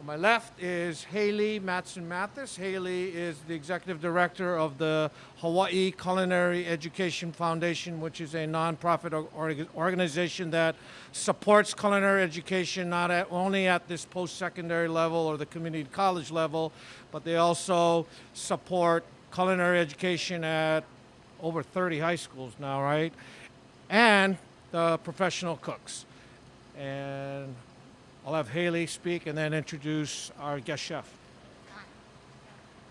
On my left is Haley Matson Mathis. Haley is the executive director of the Hawaii Culinary Education Foundation, which is a nonprofit or- organization that supports culinary education not at, only at this post-secondary level or the community college level, but they also support culinary education at over 30 high schools now, right? And the professional cooks. And I'll have Haley speak and then introduce our guest chef.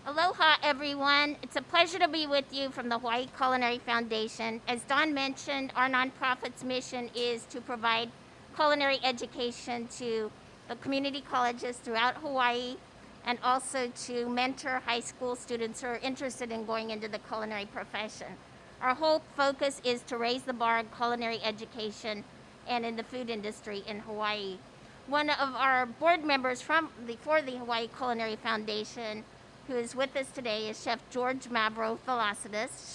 Aloha, everyone. It's a pleasure to be with you from the Hawaii Culinary Foundation. As Don mentioned, our nonprofit's mission is to provide culinary education to the community colleges throughout Hawaii and also to mentor high school students who are interested in going into the culinary profession. Our whole focus is to raise the bar in culinary education and in the food industry in Hawaii. One of our board members from the, for the Hawaii Culinary Foundation who is with us today is Chef George Mavro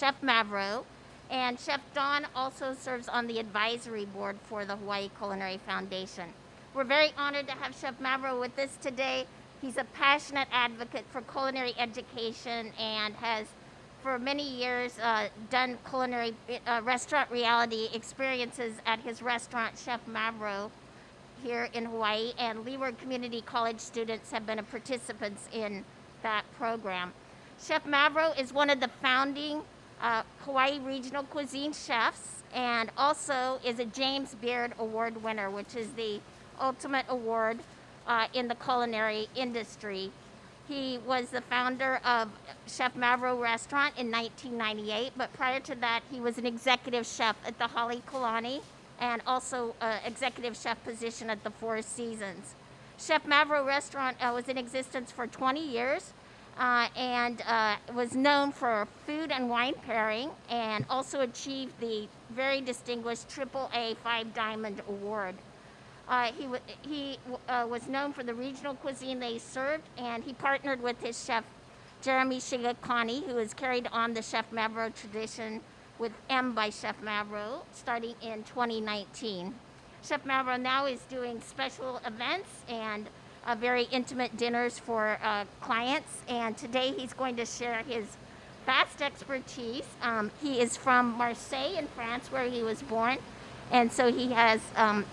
Chef Mavro, and Chef Don also serves on the advisory board for the Hawaii Culinary Foundation. We're very honored to have Chef Mavro with us today. He's a passionate advocate for culinary education and has for many years uh, done culinary uh, restaurant reality experiences at his restaurant, Chef Mavro, here in Hawaii, and Leeward Community College students have been participants in that program. Chef Mavro is one of the founding uh, Hawaii Regional Cuisine chefs and also is a James Beard Award winner, which is the ultimate award uh, in the culinary industry. He was the founder of Chef Mavro Restaurant in 1998, but prior to that, he was an executive chef at the Halekulani and also uh, executive chef position at the Four Seasons. Chef Mavro Restaurant uh, was in existence for 20 years uh, and uh, was known for food and wine pairing and also achieved the very distinguished AAA Five Diamond Award. Uh, he he uh, was known for the regional cuisine they served and he partnered with his chef Jeremy Shigekane who has carried on the Chef Mavro tradition with M by Chef Mavro starting in 2019. Chef Mavro now is doing special events and uh, very intimate dinners for uh, clients and today he's going to share his vast expertise. Um, he is from Marseille in France where he was born and so he has um,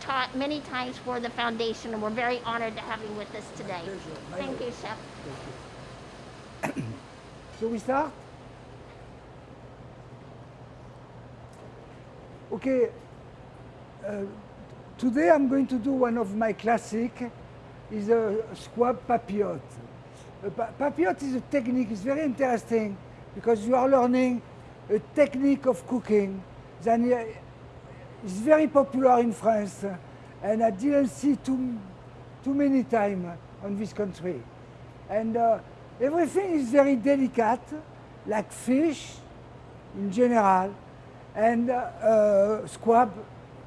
taught many times for the foundation and we're very honored to have him with us today. Thank you, Chef. Thank you. so we start? Okay, uh, today I'm going to do one of my classic, is a squab papillote. Pa papillote is a technique, it's very interesting because you are learning a technique of cooking that is very popular in France and I didn't see too, too many times on this country. And uh, everything is very delicate, like fish in general, and uh, uh, squab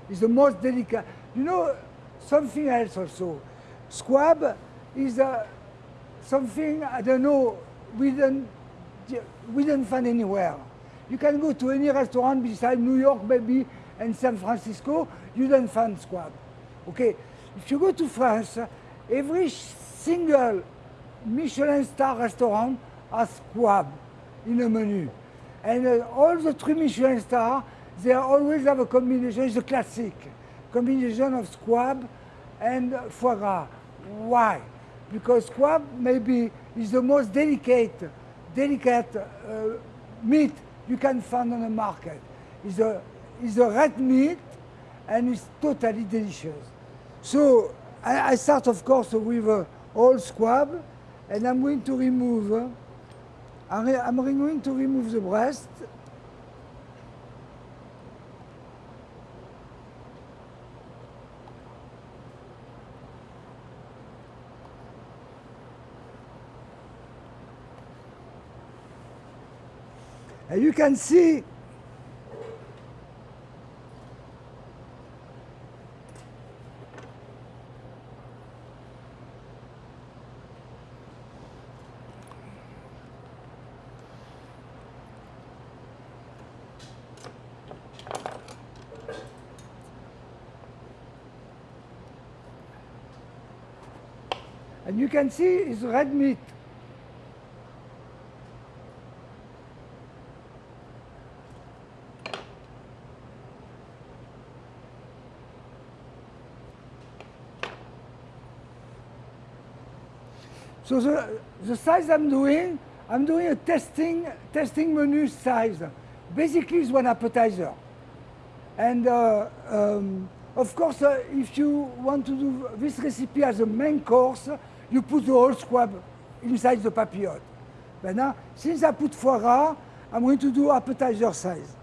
is the most delicate. You know, something else also. Squab is uh, something, I don't know, we don't, we don't find anywhere. You can go to any restaurant beside New York maybe and San Francisco, you don't find squab. Okay, if you go to France, every single Michelin star restaurant has squab in a menu. And uh, all the three Michelin stars, they always have a combination, a classic, combination of squab and foie gras. Why? Because squab maybe is the most delicate, delicate uh, meat you can find on the market. It's a, it's a red meat and it's totally delicious. So I, I start of course with uh, all squab and I'm going to remove uh, I'm going to remove the breast. And you can see And you can see it's red meat. So the, the size I'm doing, I'm doing a testing, testing menu size. Basically, it's one appetizer. And uh, um, of course, uh, if you want to do this recipe as a main course, you put the whole squab inside the papillote. But now, since I put foie gras, I'm going to do appetizer size.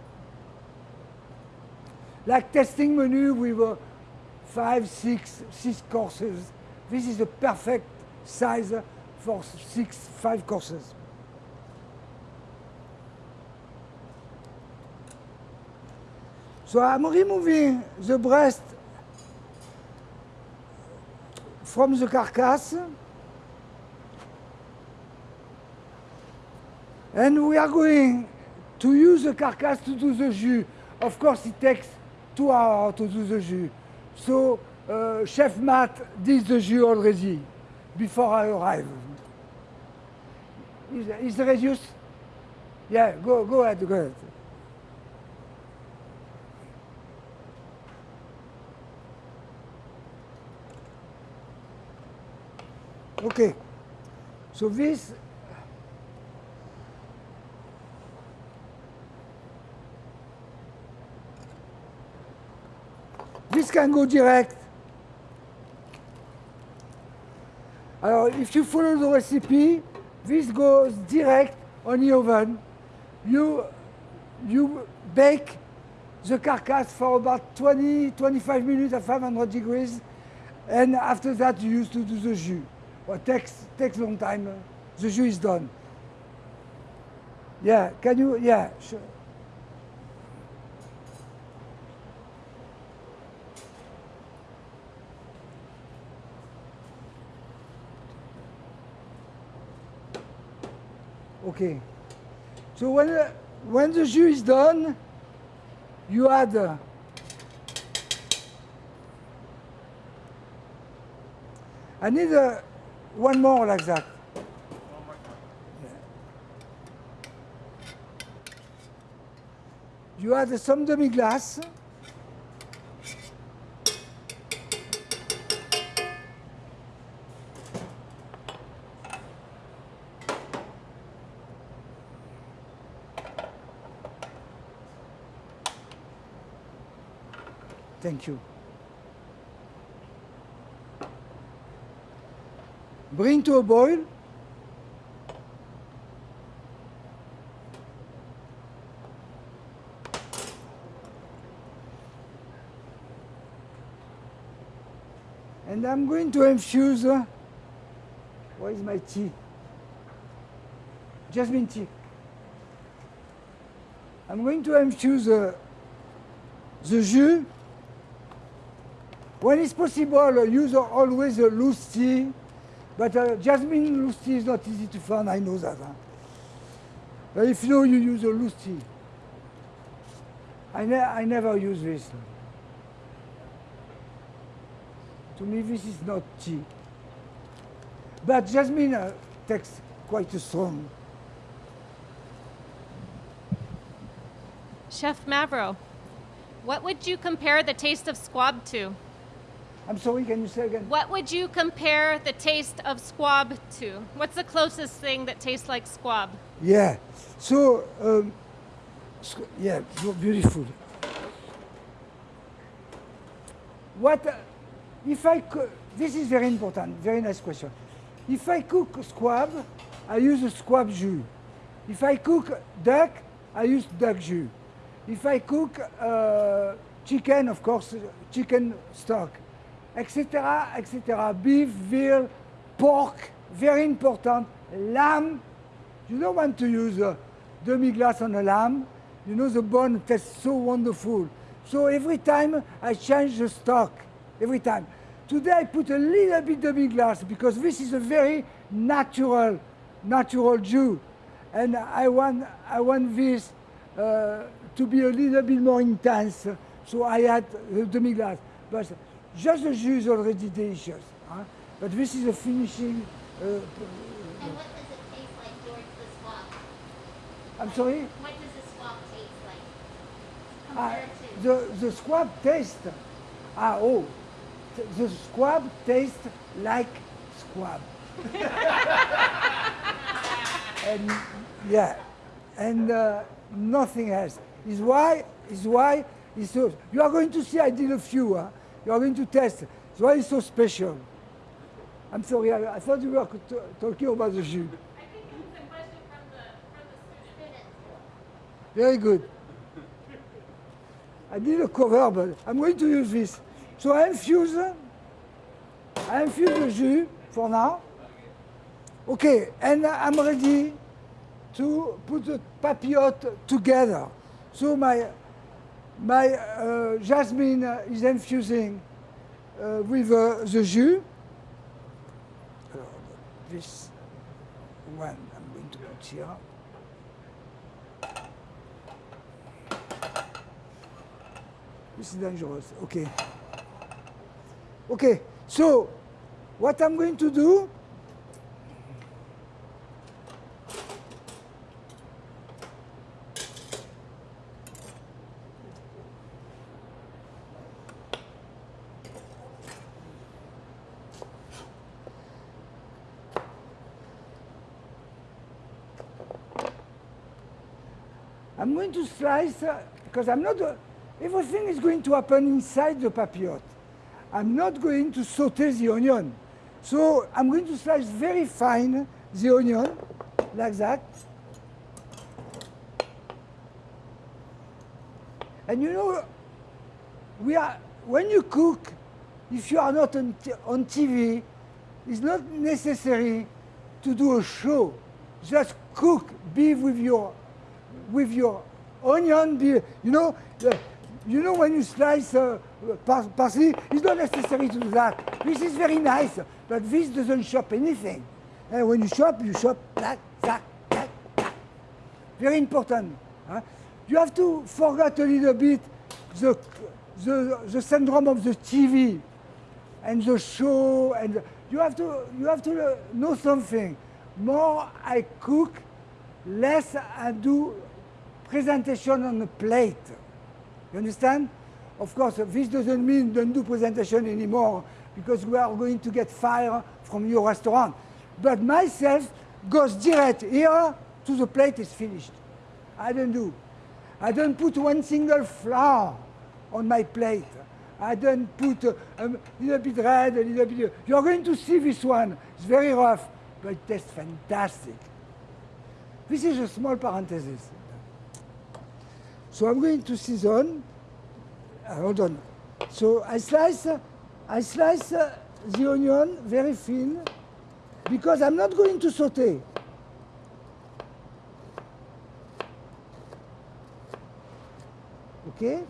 Like testing menu with uh, five, six, six courses. This is the perfect size for six, five courses. So I'm removing the breast from the carcass. And we are going to use the carcass to do the jus. Of course, it takes two hours to do the jus. So uh, Chef Matt did the jus already before I arrive. Is, is the reduced? Yeah, go, go ahead, go ahead. Okay, so this this can go direct. Alors, if you follow the recipe, this goes direct on the oven. You, you bake the carcass for about 20, 25 minutes at 500 degrees. And after that, you used to do the jus. Well, takes, takes long time. The jus is done. Yeah, can you, yeah, sure. Okay. So when, uh, when the jus is done, you add uh, I need uh, one more like that. You add some demi-glace. Thank you. Bring to a boil. And I'm going to infuse, uh, where is my tea? Jasmine tea. I'm going to infuse uh, the jus. When it's possible, uh, use always a loose tea, but uh, jasmine loose tea is not easy to find, I know that. Huh? But if you know, you use a loose tea. I, ne I never use this. To me, this is not tea. But jasmine uh, takes quite a strong. Chef Mavro, what would you compare the taste of squab to? I'm sorry, can you say again? What would you compare the taste of squab to? What's the closest thing that tastes like squab? Yeah. So, um, yeah, beautiful. What uh, if I cook? This is very important. Very nice question. If I cook squab, I use a squab jus. If I cook duck, I use duck jus. If I cook uh, chicken, of course, uh, chicken stock, etc., etc. Beef, veal, pork, very important. Lamb, you don't want to use demi-glace on a lamb. You know the bone tastes so wonderful. So every time I change the stock, every time. Today I put a little bit demi-glace because this is a very natural, natural jus. And I want, I want this uh, to be a little bit more intense. So I add the demi-glace. But just the is already delicious. huh? But this is a finishing. Uh, And what does it taste like, George, the squab? I'm sorry. What does the squab taste like? Compared to? the the squab taste. Ah oh, the squab tastes like squab. and yeah, and uh, nothing else. Is why is why is so. You are going to see. I did a few. Huh? You are going to test. It's why it's so special? I'm sorry. I, I thought you were talking about the jus. Very good. I did a cover, but I'm going to use this. So I infuse, I infuse the jus for now. Okay, and I'm ready to put the papillote together. So my, my uh, jasmine is infusing uh, with uh, the jus. This one I'm going to put here. This is dangerous. Okay. Okay. So, what I'm going to do? I'm going to slice uh, because I'm not. Uh, everything is going to happen inside the papillote. I'm not going to saute the onion. So I'm going to slice very fine the onion, like that. And you know, we are when you cook, if you are not on, on TV, it's not necessary to do a show. Just cook, be with your with your onion. You know, you know when you slice uh, par- parsley, it's not necessary to do that. This is very nice, but this doesn't chop anything. And when you chop, you like that, that. Very important. You have to forget a little bit the, the, the syndrome of the TV and the show and you have to you have to know something more i cook less i do presentation on the plate you understand of course this doesn't mean don't do presentation anymore because we are going to get fire from your restaurant but myself goes direct here to the plate is finished i don't do i don't put one single flower on my plate. I don't put uh, a little bit red, a little bit. You're going to see this one. It's very rough, but it tastes fantastic. This is a small parenthesis. So I'm going to season. Uh, hold on. So I slice, I slice uh, the onion very thin because I'm not going to saute. Okay?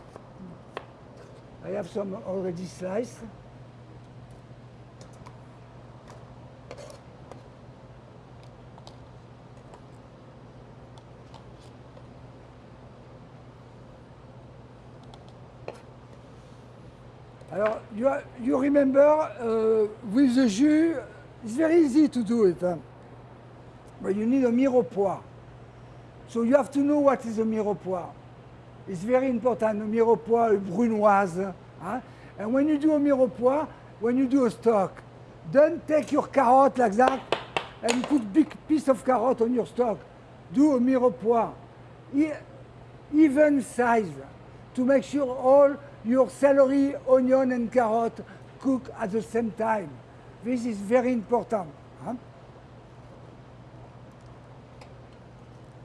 I have some already sliced. Alors, you, you remember uh, with the jus, it's very easy to do it, but you need a mirepoix. So you have to know what is a mirepoix. It's very important, a mirepoix, a brunoise. And when you do a mirepoix, when you do a stock, don't take your carrot like that and put big piece of carrot on your stock. Do a mirepoix, e- even size, to make sure all your celery, onion, and carrot cook at the same time. This is very important. huh?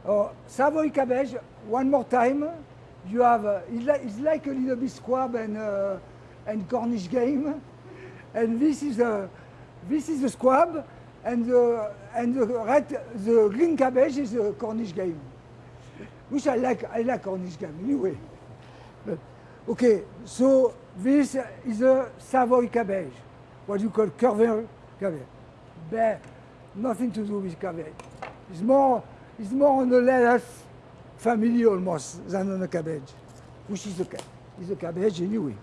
Oh, Savoy cabbage, one more time. You have, uh, it's, like, a little bit squab and, uh, and Cornish game. And this is a, this is a squab, and the, and the red, the green cabbage is a Cornish game. Which I like, I like Cornish game anyway. Okay, so this is a Savoy cabbage, what you call curvin cabbage. But nothing to do with cabbage. It's more, it's more on the lettuce family almost than on the cabbage, which is the, is a cabbage anyway.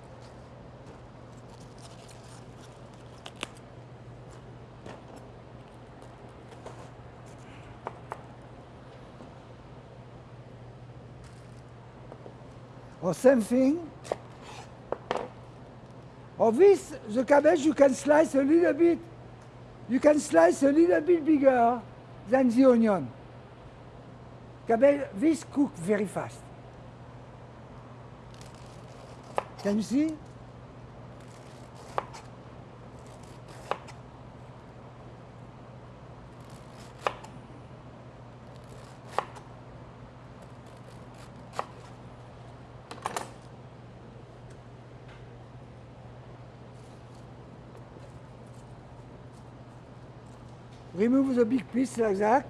Or same thing, Or this, the cabbage you can slice a little bit, you can slice a little bit bigger than the onion. Cabbage, this cook very fast. Can you see? Remove the big piece like that.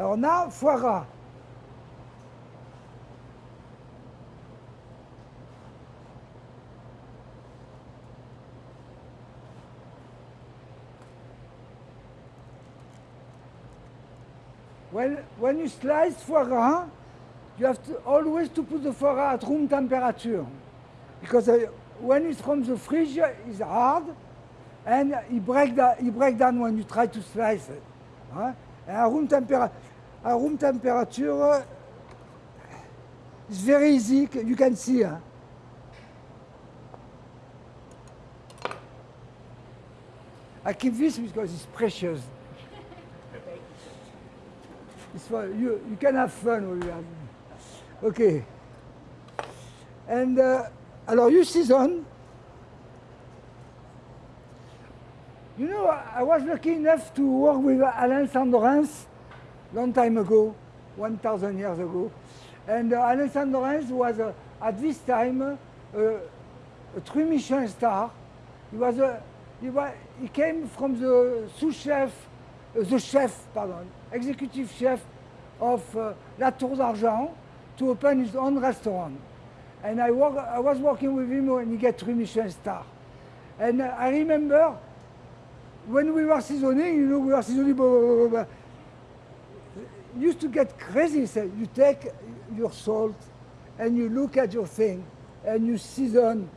Alors now, foie gras. When, when you slice foie gras, you have to always to put the foie at room temperature. Because uh, when it's from the fridge, it's hard and it break, da- it break down when you try to slice it. at room, tempera- at room temperature, it's very easy. You can see. huh? I keep this because it's precious. It's for you. You can have fun you have. Okay. And uh, alors you season. You know, I was lucky enough to work with Alain Sandorens long time ago, 1,000 years ago. And uh, Sandorens was uh, at this time uh, a three Michelin star. He was a, he, wa he came from the sous chef, uh, the chef, pardon, executive chef of uh, La Tour d'Argent to open his own restaurant. And I, work, I was working with him when he got three Michelin star. And uh, I remember when we were seasoning, you know, we were seasoning, blah, blah, blah. Used to get crazy. You take your salt and you look at your thing and you season,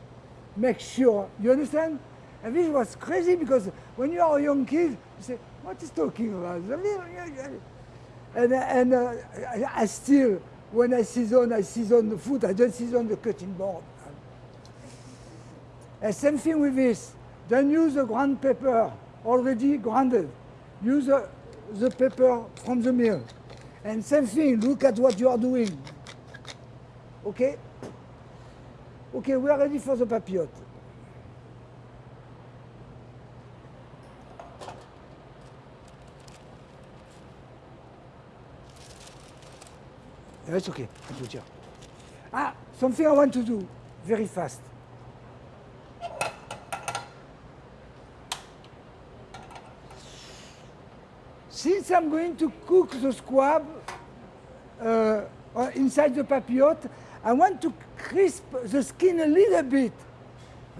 make sure. You understand? And this was crazy because when you are a young kid, you say, what is talking about? And, and uh, I, still, when I season, I season the food, I don't season the cutting board. And same thing with this. Don't use the ground pepper already grounded. Use the, the pepper from the mill. And same thing, look at what you are doing. Okay? Okay, we are ready for the papillote. It's okay. I put here. Ah, something I want to do very fast. Since I'm going to cook the squab uh, uh, inside the papillote, I want to crisp the skin a little bit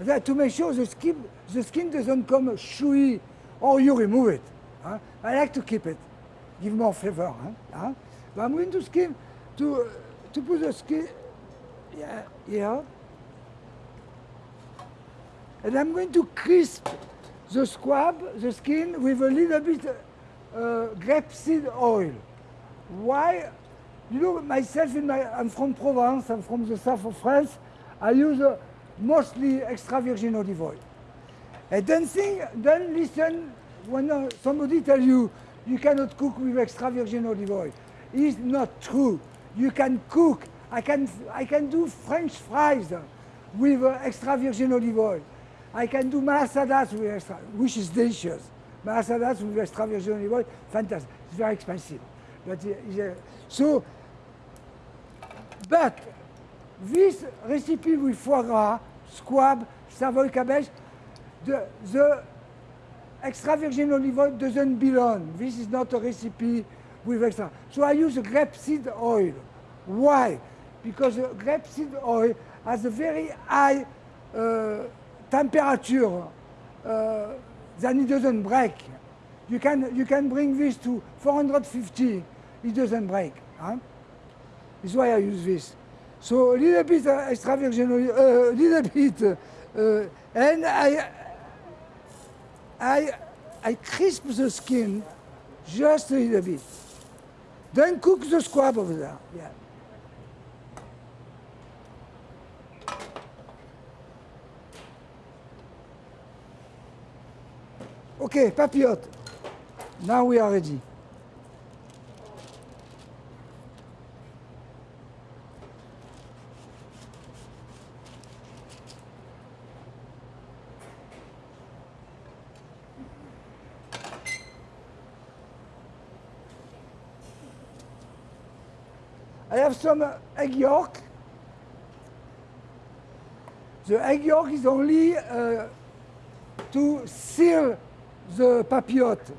that to make sure the skin, the skin doesn't come chewy or you remove it. huh? I like to keep it, give more flavor. huh? Huh? But I'm going to skin to to put the skin yeah, here, and I'm going to crisp the squab, the skin, with a little bit grapeseed oil. Why? You know, myself, in my, I'm from Provence, I'm from the south of France. I use uh, mostly extra virgin olive oil. And don't think, don't listen when uh, somebody tell you you cannot cook with extra virgin olive oil. It's not true. You can cook. I can, I can do French fries with uh, extra virgin olive oil. I can do malasadas with extra, which is delicious. Malasadas with extra virgin olive oil, fantastic. It's very expensive. But uh, so, but this recipe with foie gras, squab, Savoy cabbage, the, the extra virgin olive oil doesn't belong. This is not a recipe with extra. So I use grapeseed oil. Why? because grapeseed oil has a very high uh, temperature uh, then it doesn't break. You can, you can bring this to 450, it doesn't break. Huh? That's why I use this. So a little bit uh, extra virgin oil, a little bit, uh, and I, I, I crisp the skin just a little bit. Then cook the squab over there. Yeah. Okay, papillote. Now we are ready. I have some egg yolk. The egg yolk is only uh, to seal the papillote.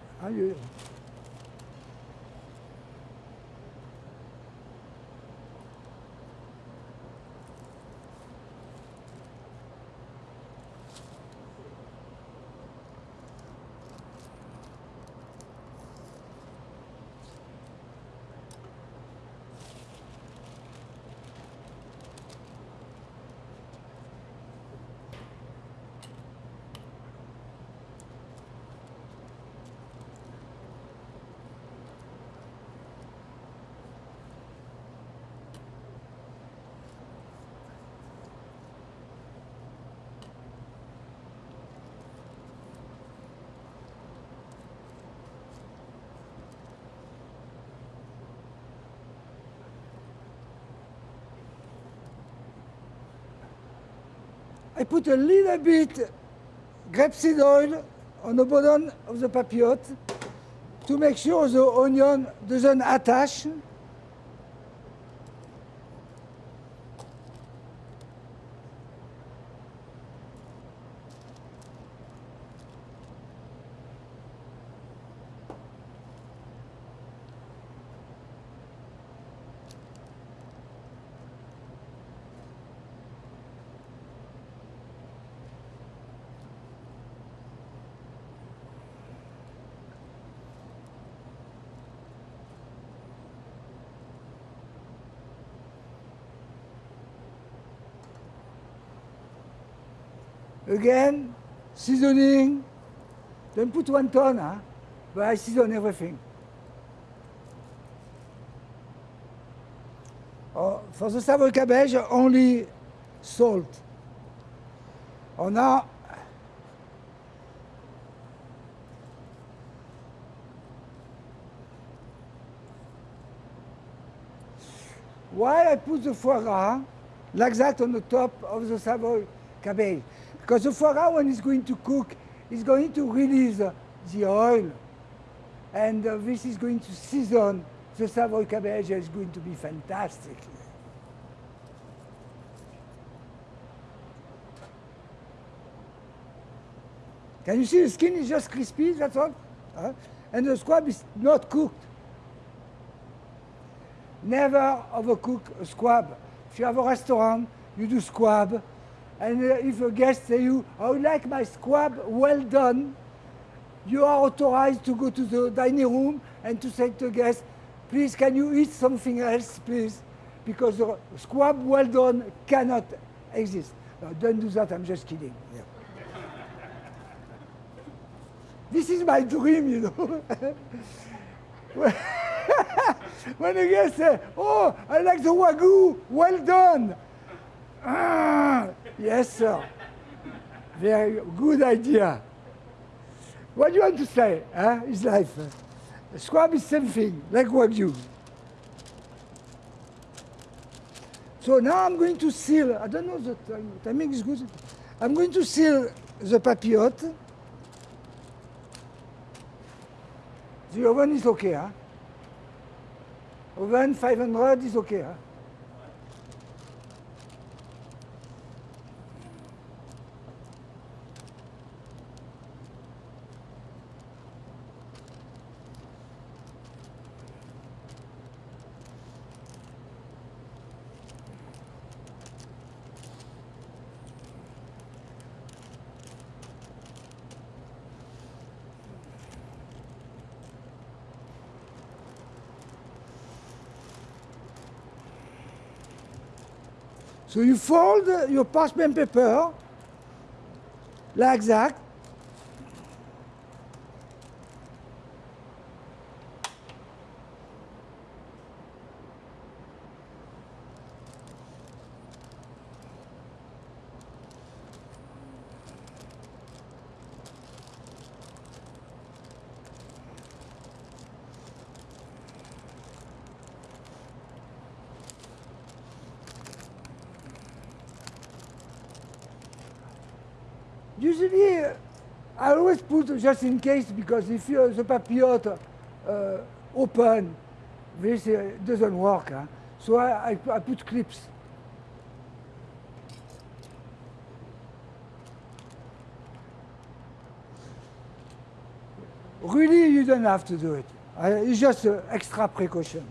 Put a little bit grapeseed oil on the bottom of the papillote to make sure the onion doesn't attach. Again, seasoning. Don't put one ton, huh? but I season everything. Oh, for the Savoy cabbage, only salt. Oh, now, why I put the foie gras like that on the top of the Savoy cabbage? Because the gras, when it's going to cook, is going to release the oil. And uh, this is going to season the Savoy cabbage. It's going to be fantastic. Can you see the skin is just crispy, that's all? And the squab is not cooked. Never overcook a squab. If you have a restaurant, you do squab. And uh, if a guest say you, I would like my squab well done, you are authorized to go to the dining room and to say to the guest, please can you eat something else, please? Because the squab well done cannot exist. No, don't do that, I'm just kidding. Yeah. this is my dream, you know. when a guest says, oh, I like the wagyu, well done. Ah, yes, sir. Very good idea. What do you want to say? Huh? It's life. Squab is same thing, like wagyu. So now I'm going to seal. I don't know the time, timing is good. I'm going to seal the papillote. The oven is okay, huh? Oven 500 is okay, huh? So you fold uh, your parchment paper like that. Usually, uh, I always put just in case because if the papillote uh, open, this uh, doesn't work. So I, I, I put clips. Really, you don't have to do it. It's just uh, extra precaution.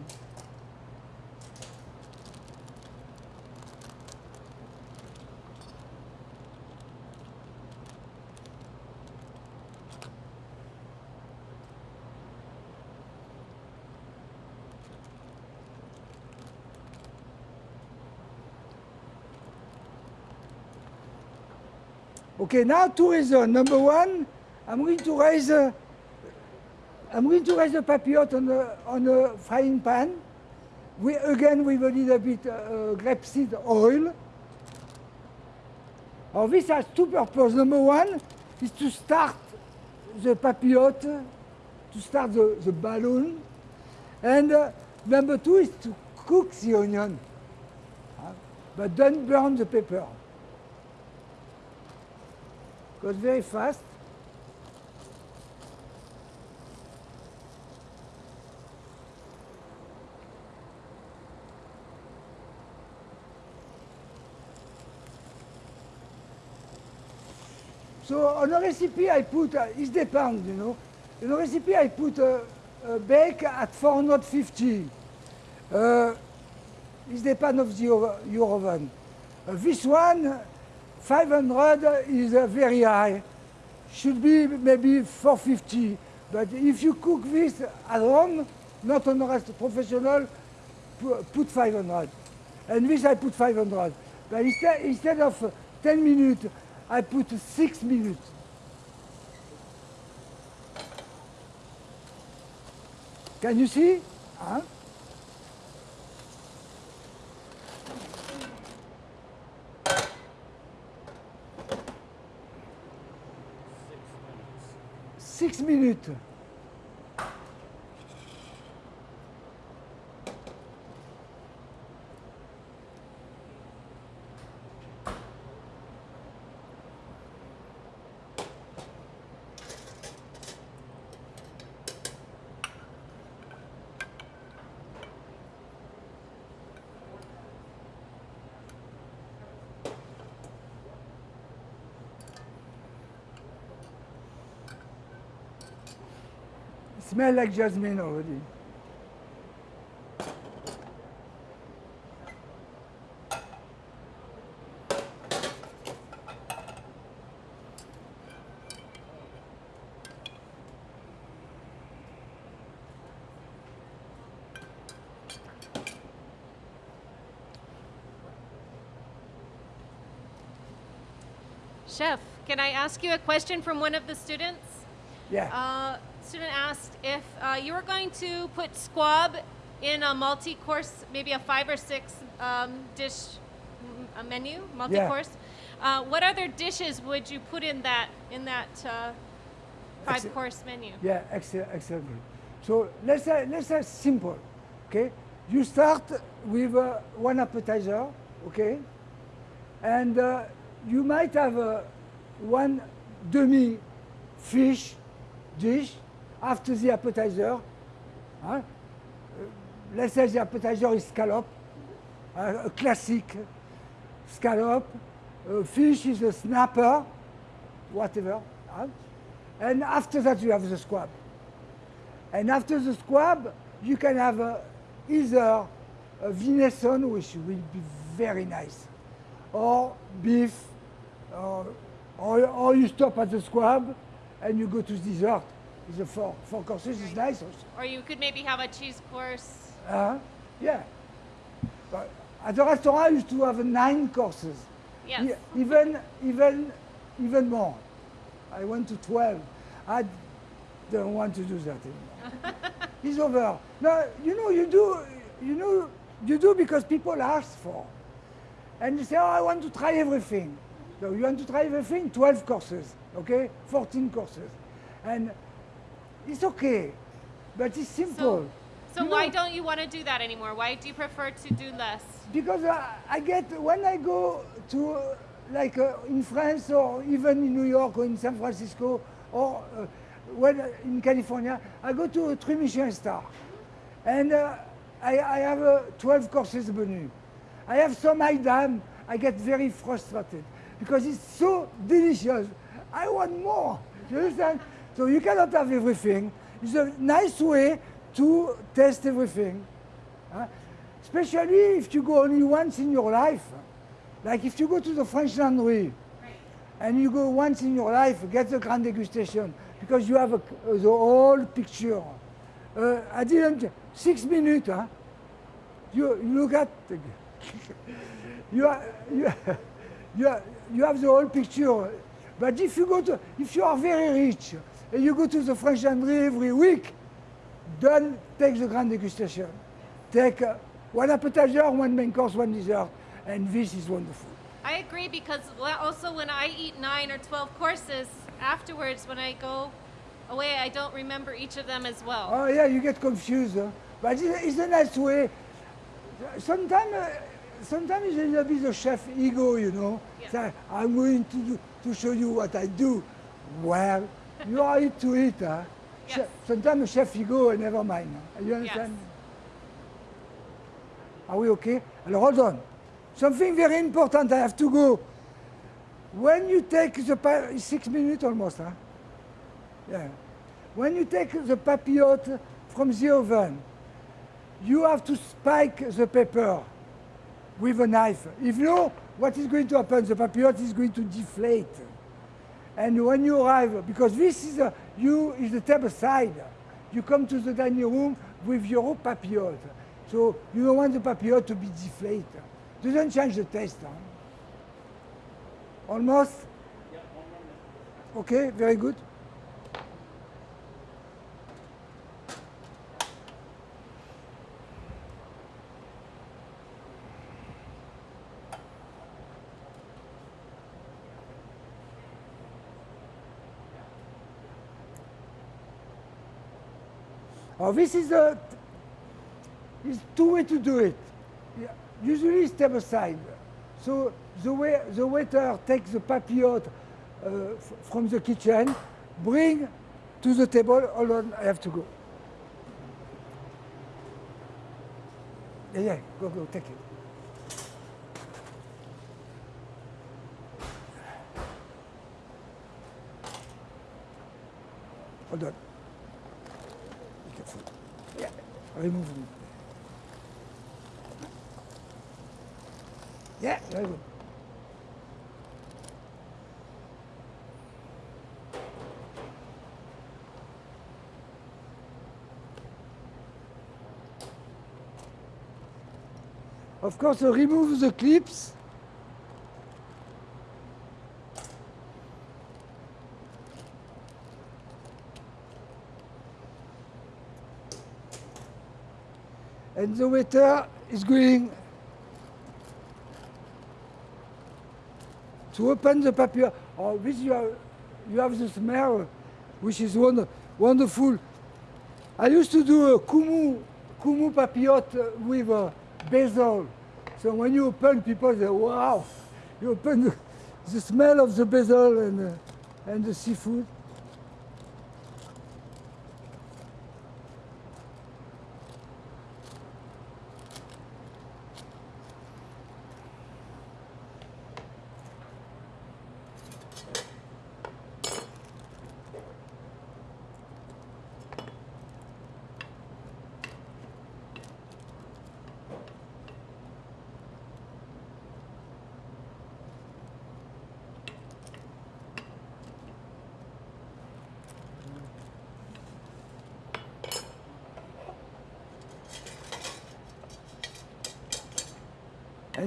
Okay, now reasons. Number one, I'm going to raise I'm going to raise the papillote on a, on a frying pan. We, again with a little bit uh, grapeseed oil. Now this has two purposes. Number one is to start the papillote, to start the, the balloon. And uh, number two is to cook the onion. Uh, but don't burn the pepper. Goes very fast. So on a recipe I put, uh, it depends, you know. In a recipe I put uh, uh, bake at 450. Uh, it depends of the, your oven. Uh, this one, 500 is uh, very high. Should be maybe 450. But if you cook this at home, not on a rest professional, put 500. And this I put 500. But instead, instead of uh, 10 minutes, I put 6 minutes. Can you see? Huh? Six minutes. Smell like jasmine already. Chef, can I ask you a question from one of the students? Yeah. Uh, student asked if uh, you were going to put squab in a multi-course, maybe a five or six um, dish a menu, multi-course. Uh, what other dishes would you put in that in that uh, five-course menu? Yeah, excellent, excellent. So let's say, let's say simple, okay? You start with uh, one appetizer, okay? And uh, you might have uh, one demi fish dish after the appetizer. huh? Uh, let's say the appetizer is scallop, uh, a classic scallop. Uh, fish is a snapper, whatever. And after that, you have the squab. And after the squab, you can have uh, either a venison, which will be very nice, or beef, or, or, or you stop at the squab and you go to dessert. It's a four, four courses, it's nice also. Or you could maybe have a cheese course. Uh, yeah. But at the restaurant, I used to have nine courses. Yes. E- Even, even, even more. I went to 12. I don't want to do that anymore. it's over. No, you know, you do, you know, you do because people ask for. And you say, oh, I want to try everything. So you want to try everything? 12 courses, okay? 14 courses. And it's okay, but it's simple. So, so You why know- don't you want to do that anymore? Why do you prefer to do less? because I, I get when I go to uh, like uh, in France or even in New York or in San Francisco or uh, when uh, in California, I go to a three Michelin star, and uh, I, I have uh, 12 courses menu. I have some item, I get very frustrated because it's so delicious. I want more. You understand? So you cannot have everything. It's a nice way to test everything. Huh? Especially if you go only once in your life. Like if you go to the French Laundry and you go once in your life, get the grand degustation because you have a, the whole picture. Uh, I didn't, six minutes, huh? You, you look at, you, are, you, you, are, you have the whole picture. But if you go to, if you are very rich you go to the French Laundry every week, don't take the grand degustation. Take uh, one appetizer, one main course, one dessert, and this is wonderful. I agree because also when I eat nine or 12 courses, afterwards when I go away, I don't remember each of them as well. Oh yeah, you get confused, huh? but it's, a nice way. Sometimes, uh, sometimes it's a bit of chef ego, you know. Yeah. Say, I'm going to do, to show you what I do. Well, you are it to eat. huh? Yes. Chef- Sometimes chef ego, uh, never mind. huh? You understand? Are we okay? Alors hold on. Something very important, I have to go. When you take the, six minutes almost, huh? Yeah. When you take the papillote from the oven, you have to spike the pepper with a knife. If no, what is going to happen? The papillote is going to deflate. And when you arrive, because this is a, you is the table side, you come to the dining room with your papillote. So you don't want the papillote to be deflated. Doesn't change the taste. Huh? Almost? Okay, very good. Oh, this is a is two way to do it. Usually step aside. So the way the waiter takes the papillote uh, from the kitchen, bring to the table. Hold on, I have to go. Yeah, yeah, go, go, take it. Hold on. It. Yeah, very good. Of course, remove the clips. And the waiter is going to open the papier. Oh, this you have, you have the smell, which is wonder, wonderful. I used to do a kumu, kumu papillote with a basil. So when you open, people say, wow. You open the, the smell of the basil and, uh, and the seafood.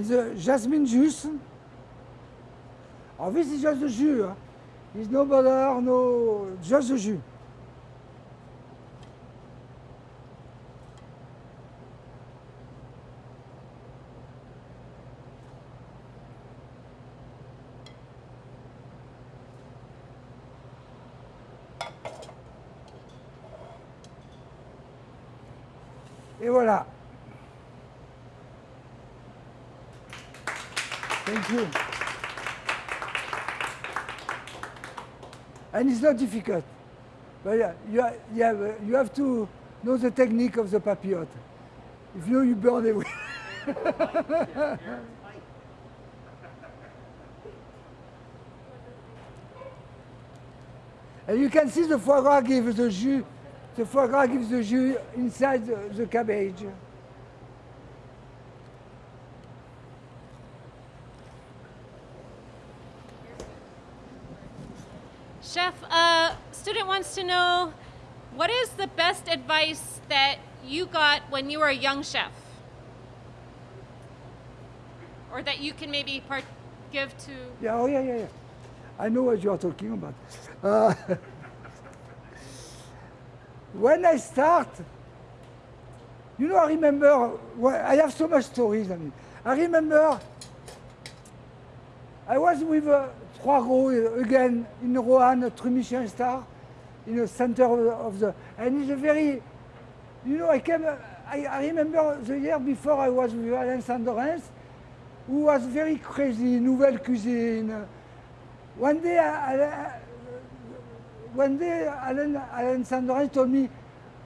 The jasmine juice. Oh, this is just the jus. Huh? There's no butter, no, just the jus. And it's not difficult. But yeah, you, ha- you, have, you have to know the technique of the papillote. If you, you burn it. and you can see the foie gras gives the jus. The foie gras gives the jus inside the, the cabbage. Chef, a student wants to know what is the best advice that you got when you were a young chef? Or that you can maybe part- give to. Yeah, oh yeah, yeah, yeah. I know what you are talking about. Uh, when I start, you know, I remember, well, I have so much stories. I mean, I remember I was with uh, Troisgros uh, again in a three Michelin star, in the center of the, and it's a very, you know, I came, I, I remember the year before I was with Alain Sandorens, who was very crazy, nouvelle cuisine. One day, I, one day Alan, Alan Sandorens told me,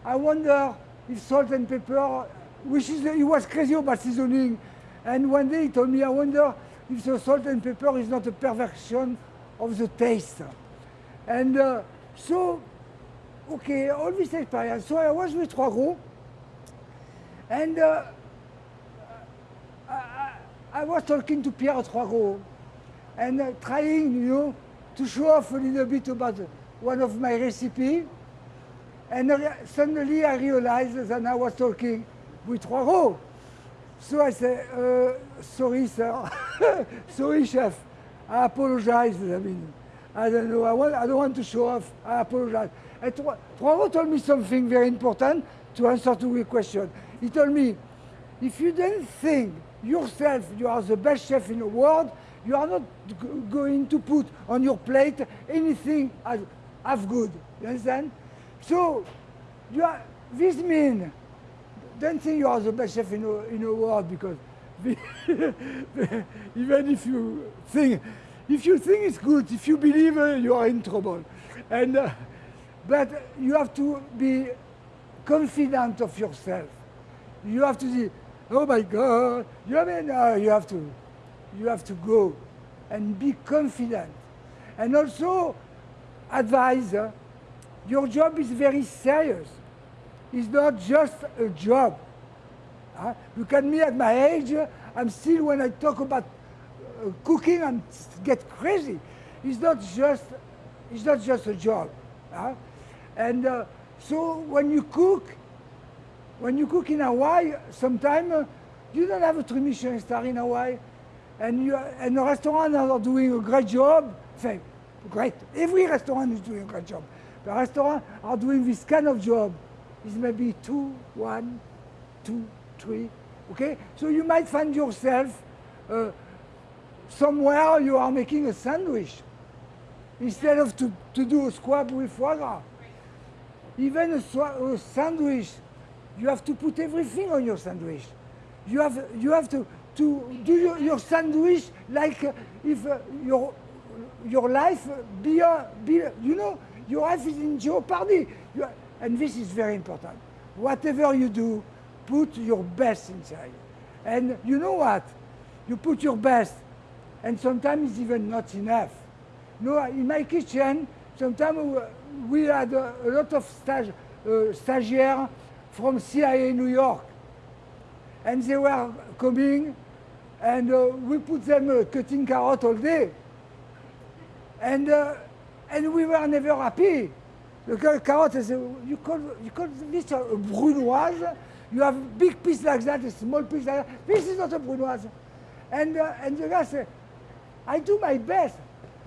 I wonder if salt and pepper, which is, he was crazy about seasoning. And one day he told me, I wonder if the salt and pepper is not a perversion of the taste. And uh, so, okay, all this experience. So I was with Trois and uh, I, I, was talking to Pierre Trois and uh, trying, you know, to show off a little bit about one of my recipe. And I- suddenly I realized that I was talking with Trois. So I said, uh, sorry, sir. sorry, chef. I apologize. I mean, I don't know. I, want, I don't want to show off. I apologize. And Trois told me something very important to answer to your question. He told me, if you don't think yourself you are the best chef in the world, you are not going to put on your plate anything as half good. You understand? So, you are, this means don't think you are the best chef in the, in the world because even if you think if you think it's good, if you believe uh, you are in trouble. And uh, but you have to be confident of yourself. You have to say, oh my God, you have, no, you have to you have to go and be confident. And also advise uh, your job is very serious. It's not just a job. Huh? Look at me at my age, uh, I'm still, when I talk about uh, cooking, I get crazy. It's not just, it's not just a job. huh? And uh, so when you cook, when you cook in Hawaii, sometimes uh, you don't have a three Michelin star in Hawaii, and you and the restaurants are doing a great job. Say, great. Every restaurant is doing a great job. The restaurants are doing this kind of job. It's maybe two, one, two, three. Okay, so you might find yourself uh, somewhere you are making a sandwich instead of to, to do a squab with foie gras. Even a, a sandwich, you have to put everything on your sandwich. You have, you have to, to do your, your sandwich like uh, if uh, your, your life be, uh, be, you know, your life is in jeopardy. You and this is very important. Whatever you do, put your best inside. And you know what? You put your best, and sometimes it's even not enough. You No, in my kitchen, sometimes we had a, lot of stage, uh, stagiaires from CIA New York. And they were coming, and uh, we put them uh, cutting carrot all day. And, uh, and we were never happy. The ca- carrot, I said, you call, you call this a brunoise? You have big piece like that, a small piece like that. This is not a brunoise. And, uh, and the guy said, I do my best.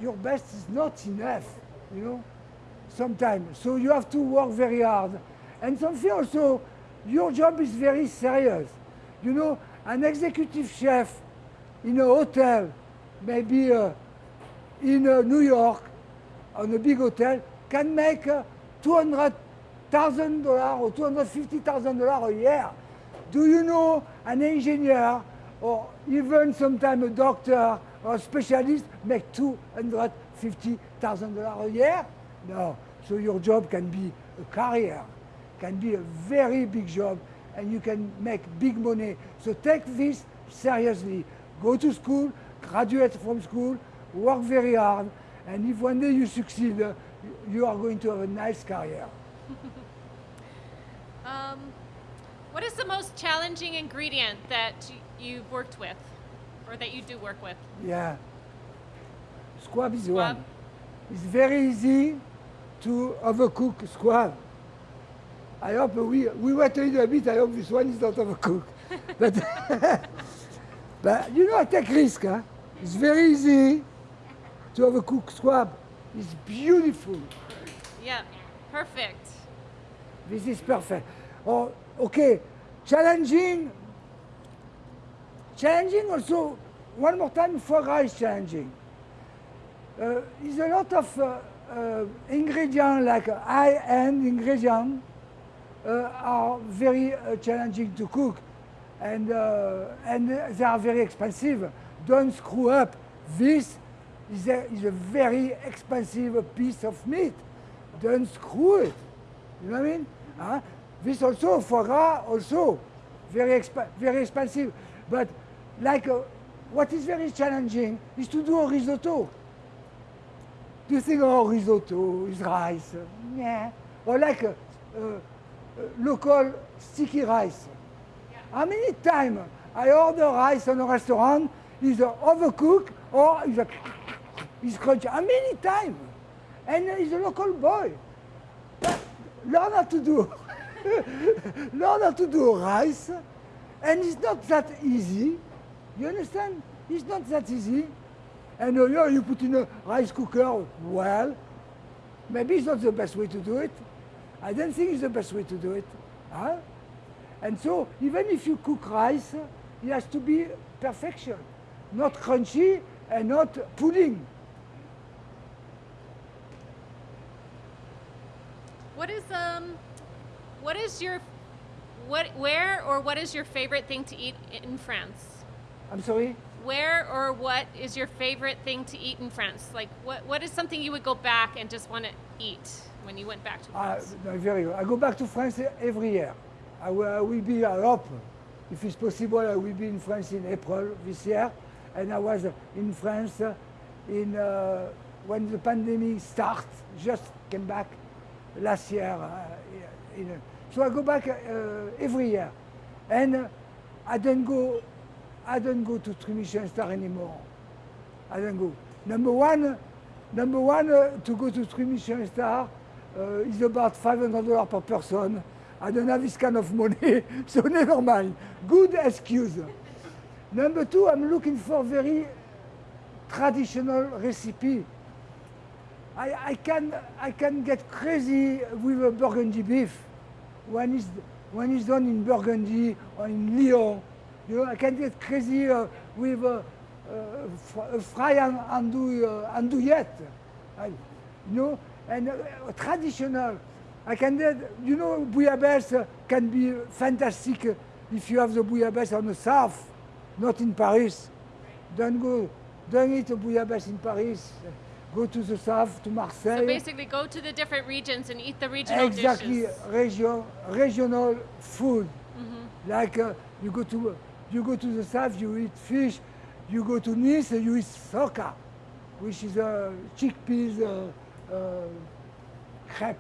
Your best is not enough, you know, sometimes. So you have to work very hard. And something also, your job is very serious. You know, an executive chef in a hotel, maybe uh, in uh, New York, on a big hotel, can make uh, $200,000 or $250,000 a year. Do you know an engineer or even sometimes a doctor or a specialist make $250,000 a year? No. So your job can be a career, can be a very big job, and you can make big money. So take this seriously. Go to school, graduate from school, work very hard, and if one day you succeed, uh, you are going to have a nice career. Um, what is the most challenging ingredient that you've worked with, or that you do work with? Yeah. Squab is Squab? one. It's very easy to overcook squab. I hope we, we wait a little bit, I hope this one is not overcooked. but, but you know, I take risk. Huh? It's very easy to overcook squab. It's beautiful. Yeah, perfect. This is perfect. Oh, okay, challenging. Challenging also, one more time, foie gras is challenging. Uh, is a lot of uh, uh, ingredient, like high-end ingredients uh, are very uh, challenging to cook, and and they are very expensive. Don't screw up. This is a, is a very expensive piece of meat. Don't screw it. You know what I mean? Huh? This also, foie gras also, very, exp- very expensive. But like, what is very challenging is to do a risotto. You think, oh, risotto is rice? Yeah. Or like uh, uh, local sticky rice. How many times I order rice in a restaurant, is overcooked or is a, is crunchy? How many times? And he's a local boy. But learn how to do learn how to do rice and it's not that easy you understand? It's not that easy and uh, yeah, you put in a rice cooker well maybe it's not the best way to do it i don't think it's the best way to do it huh? and so even if you cook rice it has to be perfection not crunchy and not pudding What is um, what is your, what where or what is your favorite thing to eat in France? i'm sorry Where or what is your favorite thing to eat in France? Like what what is something you would go back and just want to eat when you went back to Uh, France? no, very. I go back to France every year. I will, I will be, I hope, if it's possible, I will be in France in April this year. And I was in France uh, in, uh, when the pandemic started, just came back last year. Uh, in, so I go back uh, every year. And uh, I don't go, I don't go to three Michelin star anymore. I don't go. Number one, number one to go to three star uh, is about five hundred dollars per person. I don't have this kind of money, so never mind. Good excuse. number two, I'm looking for very traditional recipe. I, I can I can get crazy with a Burgundy beef when it's when it's done in Burgundy or in Lyon. You know, I can get crazy uh, with a, uh, fry and andouille, uh, andouillette. I, you know, and uh, traditional. I can get, you know, bouillabaisse uh, can be fantastic uh, if you have the bouillabaisse on the south, not in Paris. Don't go, don't eat a bouillabaisse in Paris. Go to the south, to Marseille. So basically, go to the different regions and eat the regional exactly dishes. region, regional food. Like uh, you go to you go to the south, you eat fish. You go to Nice, you eat soca, which is uh, chickpeas, uh, uh, crepe,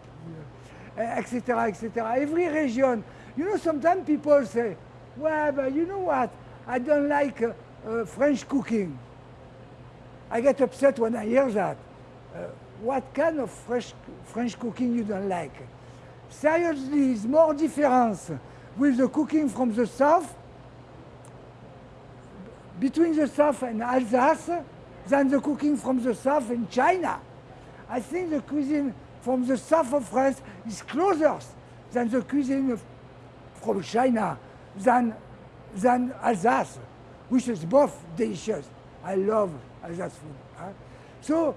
etc., etc. Every region. You know, sometimes people say, "Well, but you know what? I don't like uh, uh, French cooking." I get upset when I hear that. Uh, what kind of fresh, French cooking you don't like? Seriously, is more difference with the cooking from the south between the south and Alsace than the cooking from the south in China. I think the cuisine from the south of France is closer than the cuisine from China than, than Alsace, which is both delicious. I love Alsace food. huh? So,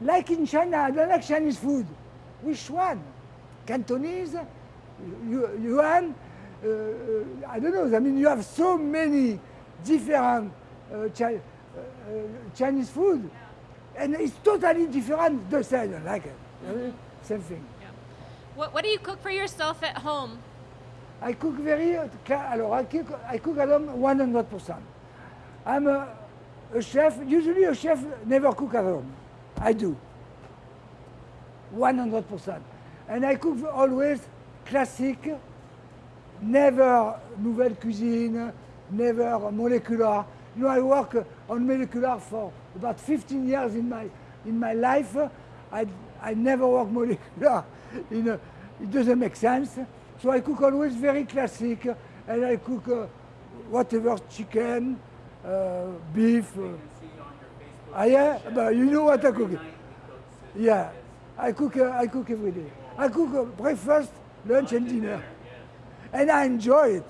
like in China, I don't like Chinese food. Which one? Cantonese? Yuan? Uh, uh, I don't know. I mean, you have so many different uh, Chi- uh, uh, Chinese food, and it's totally different. The same, I don't like it. Uh, Same thing. What, what do you cook for yourself at home? I cook very, uh, alors I cook, I cook at home 100%. I'm a, a chef, usually a chef never cook at home. I do. 100%. And I cook always classic, never nouvelle cuisine, never molecular. You know, I work on molecular for about 15 years in my, in my life. I, I never work molecular. In a, it doesn't make sense. So I cook always very classic, and I cook uh, whatever chicken, uh, beef. Uh, ah, yeah, but you know what I cook. Yeah, I cook. Uh, I cook every day. I cook uh, breakfast, lunch, and dinner, and I enjoy it.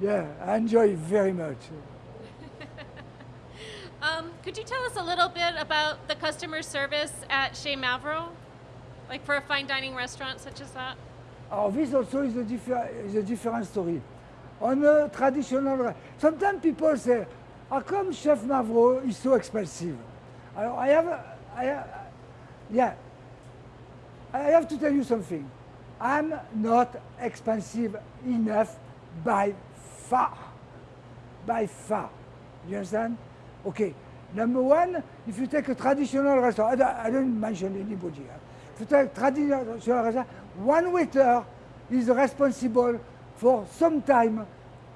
Yeah, I enjoy it very much. Um, could you tell us a little bit about the customer service at Chez Mavro? Like for a fine dining restaurant such as that? Oh, this also is a, differ- is a different story. On a traditional, sometimes people say, how come Chef Mavro is so expensive? I, I have, a- I, ha- yeah, I have to tell you something. I'm not expensive enough by far. By far. You understand? Okay. Number one, if you take a traditional restaurant, I don't, I don't mention anybody. huh? If you take traditional restaurant, one waiter is responsible for sometime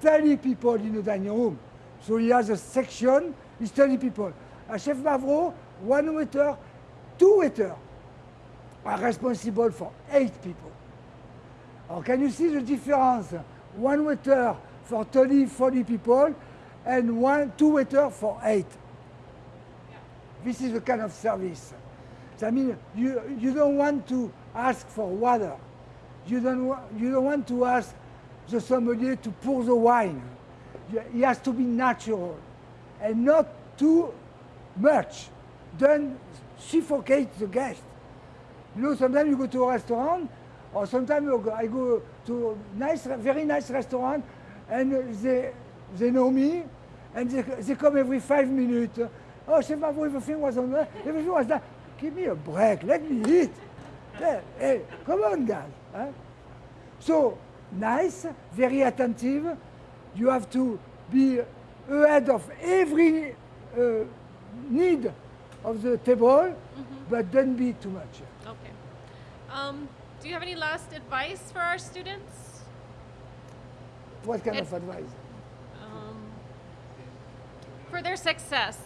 30 people in the dining room. So he has a section, it's 30 people. A Chef Mavro, one waiter, two waiters are responsible for eight people. Or can you see the difference? One waiter for 30, 40 people, and one, two waiter for eight. This is the kind of service. I mean, you, you don't want to ask for water. You don't, you don't want to ask the sommelier to pour the wine. It has to be natural and not too much. Don't suffocate the guest. You know, sometimes you go to a restaurant, or sometimes I go to a nice, very nice restaurant, and they, they know me, and they, they come every five minutes. Oh, Chef Mavro, everything was on there, everything was done. Give me a break, let me eat. Hey, hey, come on, guys. huh? So, nice, very attentive. You have to be ahead of every uh, need of the table, but don't be too much. Okay. Um, do you have any last advice for our students? What kind It- of advice? Um, for their success.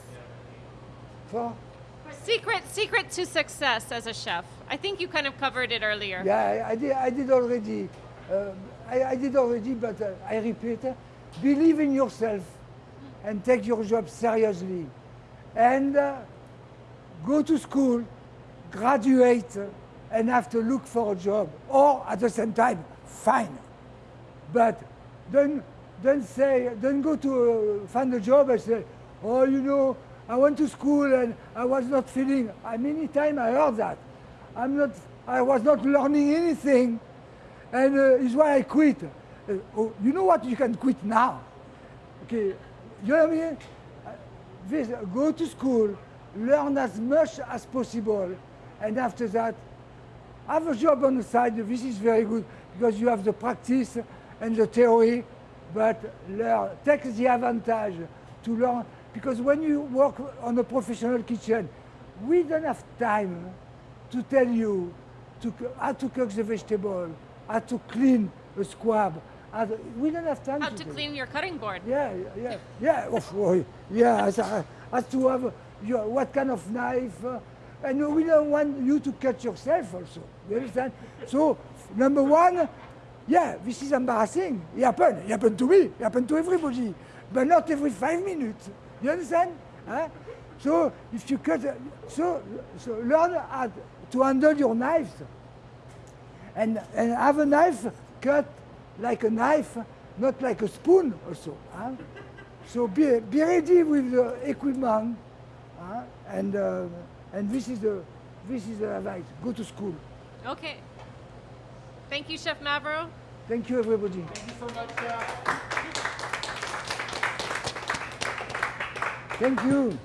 For? Secret, secret to success as a chef. I think you kind of covered it earlier. Yeah, I, I did. I did already. Uh, I, I did already, but uh, I repeat: uh, believe in yourself and take your job seriously, and uh, go to school, graduate, and have to look for a job, or at the same time, fine. But don't don't say don't go to uh, find a job and say, oh, you know, I went to school and I was not feeling. I many time I heard that. I'm not. I was not learning anything, and uh, it's why I quit. Uh, oh, you know what? You can quit now. Okay, you know what I mean? Uh, This, go to school, learn as much as possible, and after that, have a job on the side. This is very good because you have the practice and the theory, but learn, take the advantage to learn. Because when you work on a professional kitchen, we don't have time to tell you to, how to cook the vegetable, how to clean a squab. to- we don't have time How to to clean your cutting board. Yeah, yeah, yeah. Of course, yeah. As, as to have your, what kind of knife, uh, and we don't want you to cut yourself also. You understand? So number one, yeah, this is embarrassing. It happened. It happened to me. It happened to everybody. but not every five minutes. You understand? Huh? So if you cut, so, so learn how to handle your knives, and and have a knife cut like a knife, not like a spoon. Also, huh? so be be ready with the equipment, huh? and uh, and this is the this is the advice. Go to school. Okay. Thank you, Chef Mavro. Thank you, everybody. Thank you so much, Chef. Thank you.